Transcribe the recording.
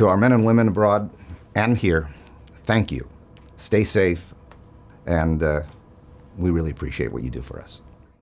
to our men and women abroad and here, thank you. Stay safe, and uh, we really appreciate what you do for us.